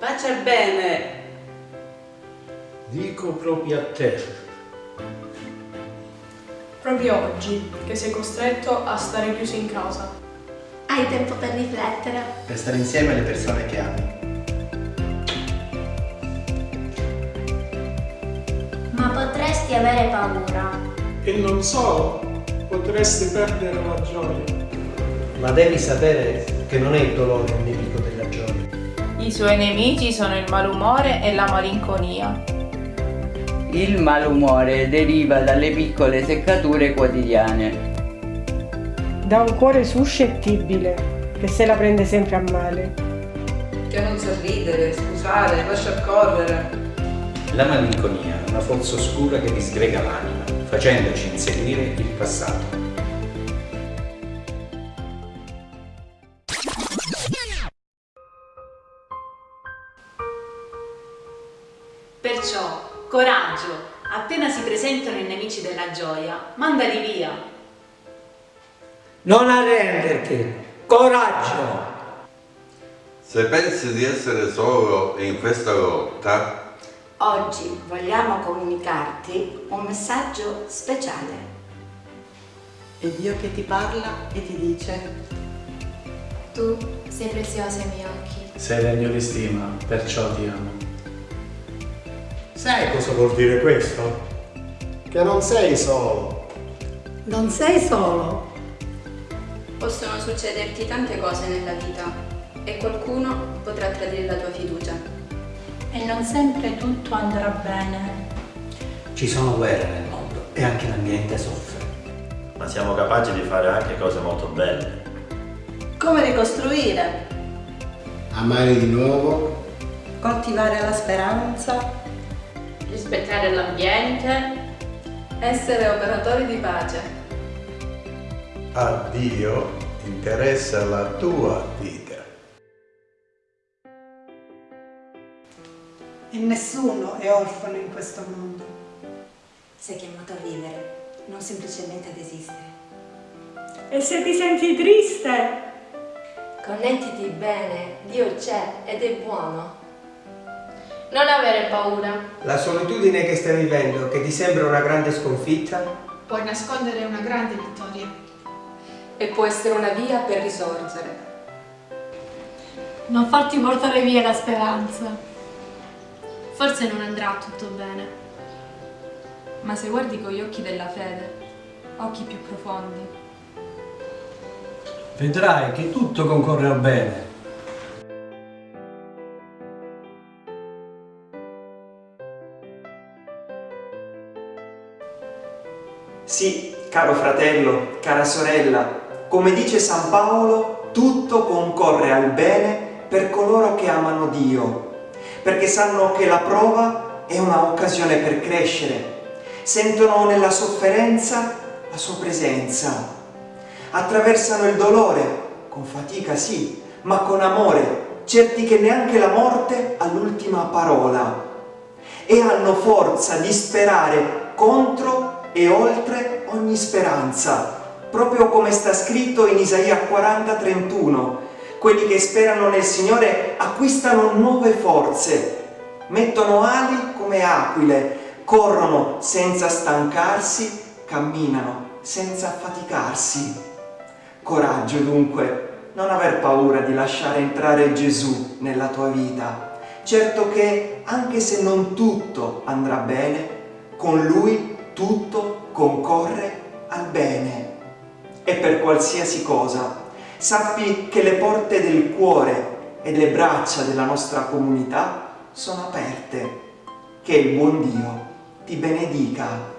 Pace bene! Dico proprio a te. Proprio oggi, che sei costretto a stare chiuso in casa. Hai tempo per riflettere. Per stare insieme alle persone che ami. Ma potresti avere paura. E non solo, potresti perdere la gioia. Ma devi sapere che non è il dolore I suoi nemici sono il malumore e la malinconia. Il malumore deriva dalle piccole seccature quotidiane. Da un cuore suscettibile, che se la prende sempre a male. Che non sa ridere, scusare, lascia correre. La malinconia è una forza oscura che disgrega l'anima, facendoci inseguire il passato. Perciò, coraggio, appena si presentano i nemici della gioia, mandali via. Non arrenderti, coraggio! Se pensi di essere solo in questa lotta, oggi vogliamo comunicarti un messaggio speciale. È Dio che ti parla e ti dice Tu sei preziosa ai miei occhi. Sei degno di stima, perciò ti amo. Sai cosa vuol dire questo? Che non sei solo. Non sei solo. Possono succederti tante cose nella vita e qualcuno potrà tradire la tua fiducia. E non sempre tutto andrà bene. Ci sono guerre nel mondo e anche l'ambiente soffre. Ma siamo capaci di fare anche cose molto belle. Come ricostruire? Amare di nuovo. Coltivare la speranza. Rispettare l'ambiente. Essere operatori di pace. A Dio interessa la tua vita. E nessuno è orfano in questo mondo. Sei chiamato a vivere, non semplicemente ad esistere. E se ti senti triste? Connettiti bene, Dio c'è ed è buono. Non avere paura. La solitudine che stai vivendo, che ti sembra una grande sconfitta, puoi nascondere una grande vittoria. E può essere una via per risorgere. Non farti portare via la speranza. Forse non andrà tutto bene. Ma se guardi con gli occhi della fede, occhi più profondi, vedrai che tutto concorre al bene. Sì, caro fratello, cara sorella, come dice San Paolo, tutto concorre al bene per coloro che amano Dio, perché sanno che la prova è un'occasione per crescere, sentono nella sofferenza la sua presenza, attraversano il dolore, con fatica sì, ma con amore, certi che neanche la morte ha l'ultima parola, e hanno forza di sperare contro e oltre ogni speranza, proprio come sta scritto in Isaia 40, 31. Quelli che sperano nel Signore acquistano nuove forze, mettono ali come aquile, corrono senza stancarsi, camminano senza affaticarsi. Coraggio dunque, non aver paura di lasciare entrare Gesù nella tua vita. Certo che, anche se non tutto andrà bene, con Lui tutto concorre al bene. E per qualsiasi cosa, sappi che le porte del cuore e le braccia della nostra comunità sono aperte. Che il buon Dio ti benedica